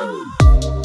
Oh.